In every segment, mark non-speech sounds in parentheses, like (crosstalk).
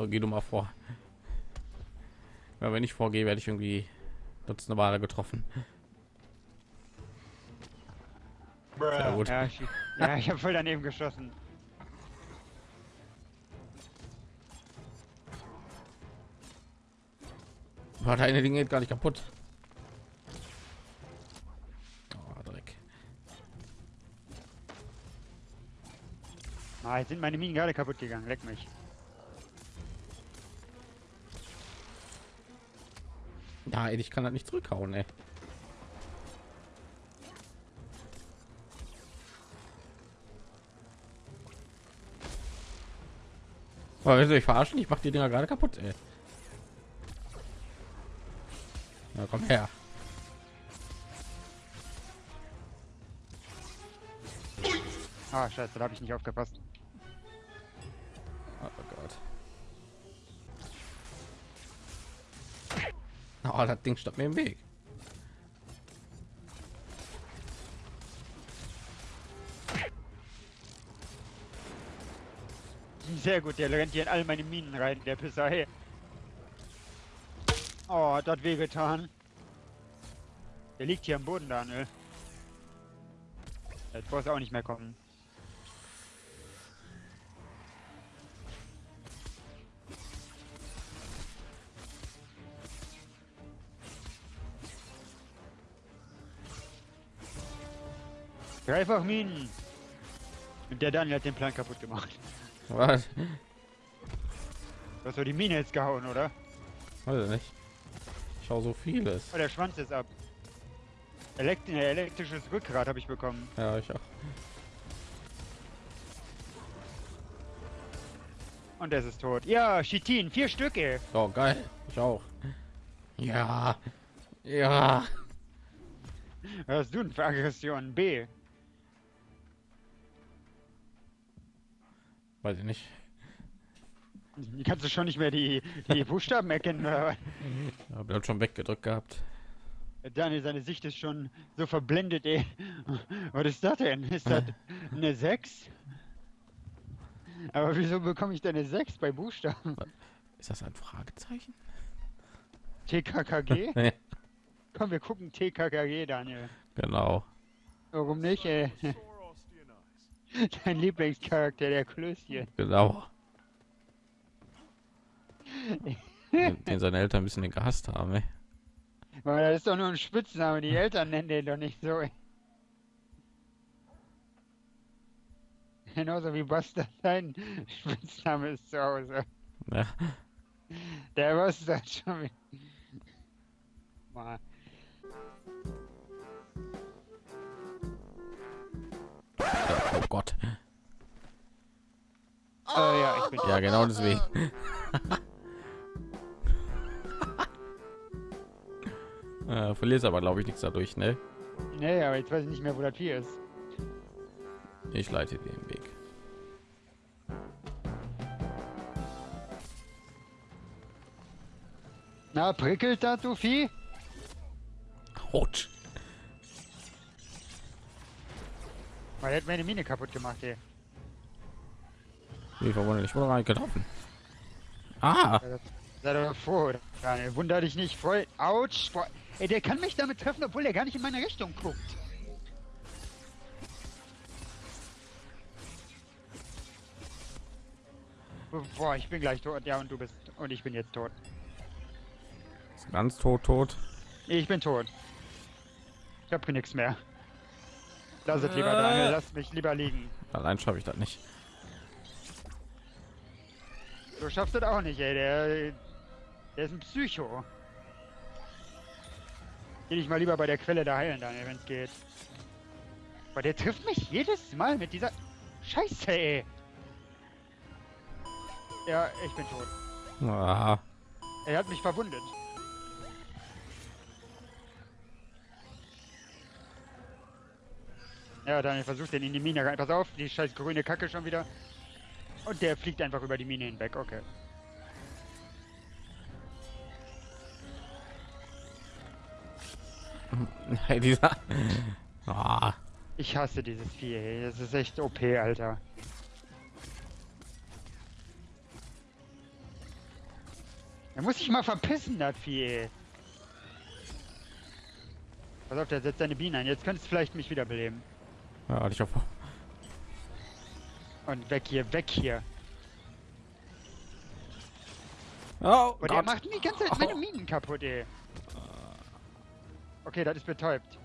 So, geh du mal vor. Ja, wenn ich vorgehe, werde ich irgendwie dutzende Male getroffen. Sehr gut. Ja, ich, ja, ich habe voll daneben geschossen. War deine Dinge gar nicht kaputt. Oh, Dreck. Ah, jetzt sind meine Minen gerade kaputt gegangen. Leck mich. Ja, ey, ich kann das nicht zurückhauen, ey. Willst du mich verarschen? Ich mach die Dinger gerade kaputt, ey. Na, komm her. Ah, scheiße, da habe ich nicht aufgepasst. Oh, (laughs) das Ding stand mir im Weg. Sehr gut, der rennt hier in all meine Minen rein, der Pisser. Hey. Oh, hat das wehgetan. Der liegt hier am Boden, Daniel. Jetzt brauchst du auch nicht mehr kommen. Greif auf Minen! Und der Daniel hat den Plan kaputt gemacht. Was? Du hast doch die Mine jetzt gehauen, oder? Weiß ich nicht. Ich schau so vieles. Oh, der Schwanz ist ab. Elekt elektrisches Rückgrat habe ich bekommen. Ja, ich auch. Und es ist tot. Ja, Chitin, vier Stücke. Oh, geil. Ich auch. Ja. Ja. Was hast du denn für Aggression? B. Weiß ich nicht. Kannst du schon nicht mehr die, die Buchstaben erkennen? Oder? Hab das schon weggedrückt gehabt. Daniel, seine Sicht ist schon so verblendet, ey. Was ist das denn? Ist das eine 6? Aber wieso bekomme ich denn eine 6 bei Buchstaben? Ist das ein Fragezeichen? TKKG? (laughs) Komm, wir gucken TKKG, Daniel. genau. Warum nicht, ey? (laughs) Dein Lieblingscharakter, der Klößchen. Genau. den, (laughs) den seine Eltern ein bisschen den gehasst haben, ey. Aber das ist doch nur ein Spitzname, die Eltern nennen den doch nicht so. ey. Genauso wie Bastard sein Spitzname ist zu Hause. Ja. Der Bastard schon wieder. Mal. Gott. Äh, ja, ich bin Ja, genau deswegen. (laughs) äh, verlierst aber, glaube ich, nichts dadurch, ne? Nee, aber jetzt weiß ich nicht mehr, wo das Vier ist. Ich leite den Weg. Na, prickelt das, du Vieh? Autsch. Weil er hat meine Mine kaputt gemacht, ey. Wie verwunderlich. Ich wurde gar nicht getroffen. Ah, Sei doch froh, Daniel. Wunder dich nicht voll. Autsch. Ey, der kann mich damit treffen, obwohl er gar nicht in meine Richtung guckt. Boah, ich bin gleich tot. Ja, und du bist. Und ich bin jetzt tot. ganz tot, tot. Ich bin tot. Ich hab nichts mehr. Lass es lieber, Daniel. Lass mich lieber liegen. Allein schaffe ich das nicht. Du schaffst das auch nicht, ey. Der, der ist ein Psycho. Geh dich mal lieber bei der Quelle da heilen, Daniel, wenn es geht. Aber der trifft mich jedes Mal mit dieser Scheiße, ey. Ja, ich bin tot. Ah, Er hat mich verwundet. Ja, Daniel versucht den in die Mine rein. Pass auf, die scheiß grüne Kacke schon wieder. Und der fliegt einfach über die Mine hinweg, okay. (laughs) hey, dieser. (laughs) Ah, Ich hasse dieses Vieh, ey. Das ist echt OP, Alter. Er muss sich mal verpissen, das Vieh. ey. Pass auf, der setzt seine Bienen ein. Jetzt könntest du vielleicht mich wiederbeleben. Ja, ich hoffe. Und weg hier, weg hier. Oh, Und er macht mir die ganze Zeit meine Minen kaputt, ey. Okay, das ist betäubt.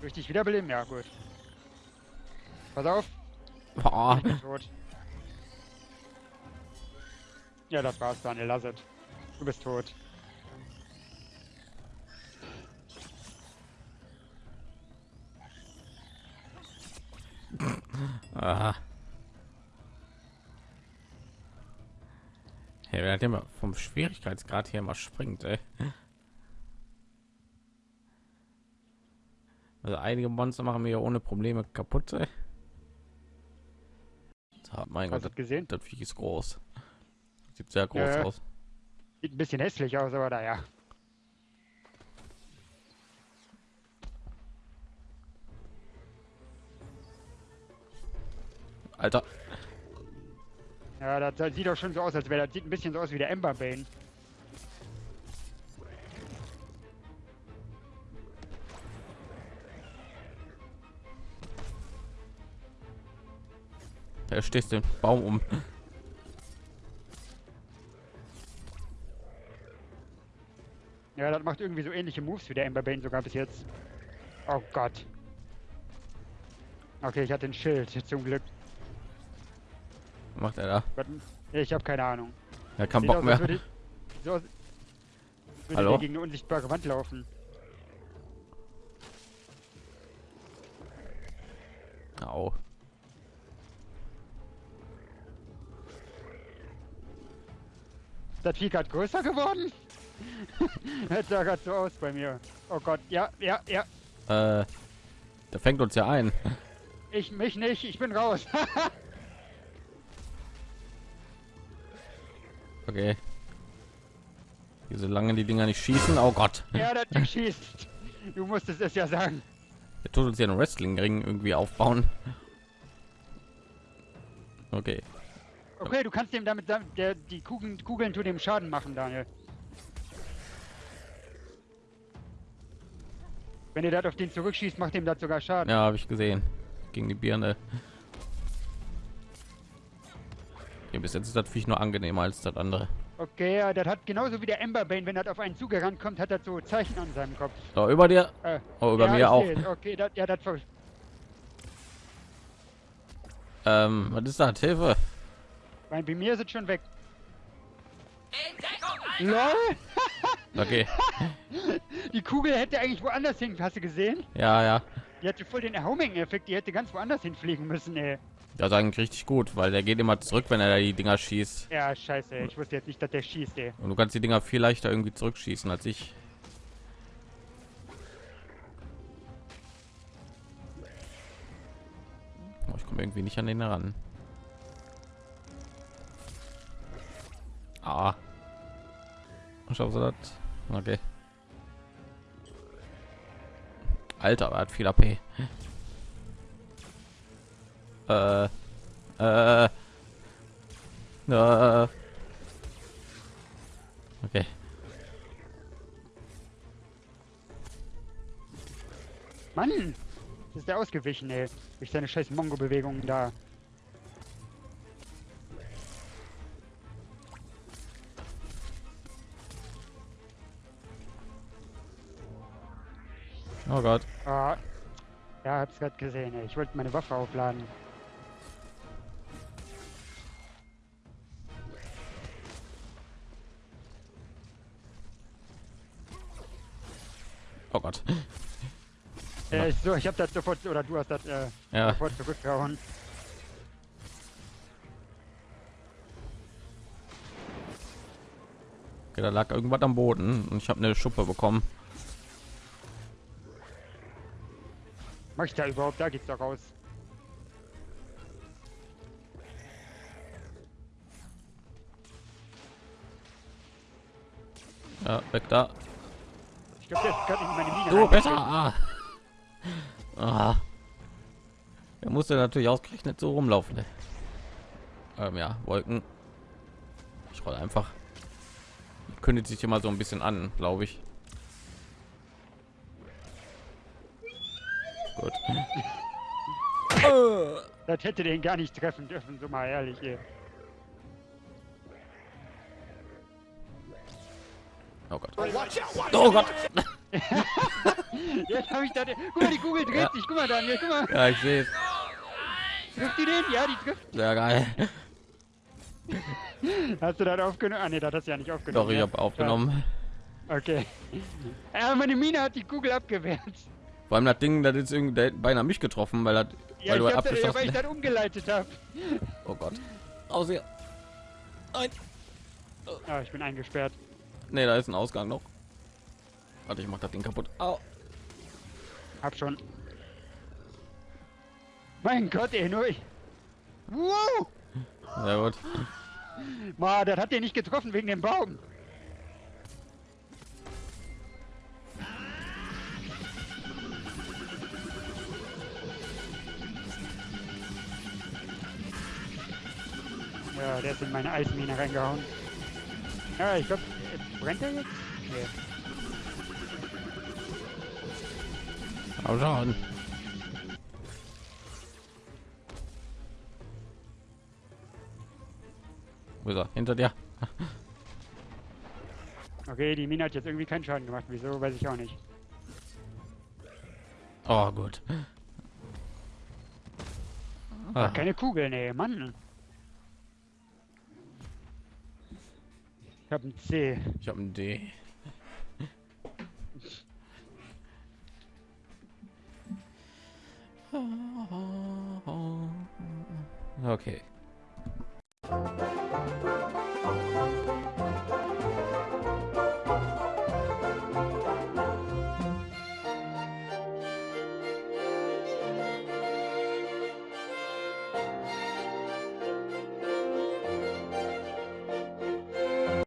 Durch dich wiederbeleben? Ja, gut. Pass auf, Oh, ich bin tot. Ja, das war's, Daniel, lass es. Du bist tot. Aha. Ja, wer hat immer vom Schwierigkeitsgrad hier mal springt, ey. Also einige Monster machen wir ja ohne Probleme kaputt, ey. Ah, mein Hast Gott, du gesehen? das, das Viech ist groß. Sieht sehr groß Ja. aus. Sieht ein bisschen hässlich aus, aber naja. Alter, Ja, das, das sieht doch schon so aus, als wäre das sieht ein bisschen so aus wie der Ember Bane. da stehst den Baum um. Ja, das macht irgendwie so ähnliche Moves wie der Ember Bane sogar bis jetzt. Oh Gott. Okay, ich hatte ein Schild, zum Glück. Was macht er da? Ich habe keine Ahnung. Er kann Sieht Bock aus, mehr. würde, so aus, würde Hallo? gegen eine unsichtbare Wand laufen. Au. Ist das Vieh gerade größer geworden? (laughs) das sah gerade so aus bei mir. Oh Gott, ja, ja, ja. Äh, der fängt uns ja ein. Ich mich nicht, ich bin raus. (laughs) Okay. Hier, solange die Dinger nicht schießen. Oh Gott. ja, Ding schießt. Du musstest es ja sagen. Der tut uns ja einen Wrestling-Ring irgendwie aufbauen. Okay. Okay, du kannst dem damit, damit der, die Kugeln, Kugeln zu dem Schaden machen, Daniel. Wenn ihr das auf den zurückschießt, macht dem das sogar Schaden. Ja, habe ich gesehen. Gegen die Birne. Bis jetzt ist das Viech nur angenehmer als das andere. Okay, ja, das hat genauso wie der Emberbane, wenn das auf einen zugerannt kommt, hat das so Zeichen an seinem Kopf. So, über dir. Äh, Oh, über ja, mir auch. seh's. Okay, das, ja, das Ähm, was ist das? Hilfe. bei, bei mir ist es schon weg. LOL! (laughs) Okay. (laughs) Die Kugel hätte eigentlich woanders hin, hast du gesehen? Ja, ja. Die hatte voll den Homing-Effekt, die hätte ganz woanders hinfliegen müssen, ey. Ist eigentlich richtig gut, weil der geht immer zurück, wenn er die Dinger schießt. Ja, scheiße, ich wusste jetzt nicht, dass der schießt, ey. Und du kannst die Dinger viel leichter irgendwie zurückschießen als ich. Oh, ich komme irgendwie nicht an den ran. Ah. Schaffst du das? Okay. Alter, er hat viel AP. Äh. Äh. Äh. Okay. Mann! Das ist der ausgewichen, ey. Durch seine scheiß Mongo-Bewegungen da. Oh Gott. Ah. Ja, hab's gerade gesehen, ey. Ich wollte meine Waffe aufladen. Oh Gott. Äh, so, ich hab das sofort, oder du hast das äh, Ja. sofort zurückgehauen. Okay, da lag irgendwas am Boden und ich habe eine Schuppe bekommen. Mach ich da überhaupt? Da geht's doch raus. Ja, weg da. Ich glaube, der gerade in meine Mine Du rein. besser. Ah. Ah. Er musste natürlich ausgerechnet so rumlaufen. ne? Ähm, ja, Wolken. Ich roll einfach. Kündigt sich immer so ein bisschen an, glaube ich. Gut. Das hätte den gar nicht treffen dürfen, so mal ehrlich. Ey. Oh Gott. Oh Gott. (laughs) Jetzt habe ich da. den- Guck mal, die Kugel dreht Ja. sich. Guck mal, Daniel, guck mal. Ja, ich sehe es. Trifft die den? Ja, die trifft. Sehr geil. Hast du das aufgenommen? Ah, ne, das hast du ja nicht aufgenommen. Doch, ich ne? habe aufgenommen. Okay. (laughs) Ja, meine Mine hat die Kugel abgewehrt. Vor allem das Ding, das ist irgendwie beinahe mich getroffen, weil das, Ja, weil du ich hab das, ja, weil abgeschossen ich das umgeleitet habe. Oh Gott. Aus hier. Nein. Ah, ich bin eingesperrt. Nee, da ist ein Ausgang noch. Warte, ich mach das Ding kaputt. Au. Hab schon. Mein Gott, ey, nur ich. Wow! Sehr gut. Ma, das hat den nicht getroffen wegen dem Baum. Ja, der ist in meine Eismine reingehauen. Ja, ich glaube, brennt er jetzt? Nee. Aber schon. Wo ist er? Hinter dir. (laughs) Okay, die Mine hat jetzt irgendwie keinen Schaden gemacht. Wieso, weiß ich auch nicht. Oh, gut. Ah, keine Kugel, nee, Mann. Ich hab ein C. ich habe ein D. Okay.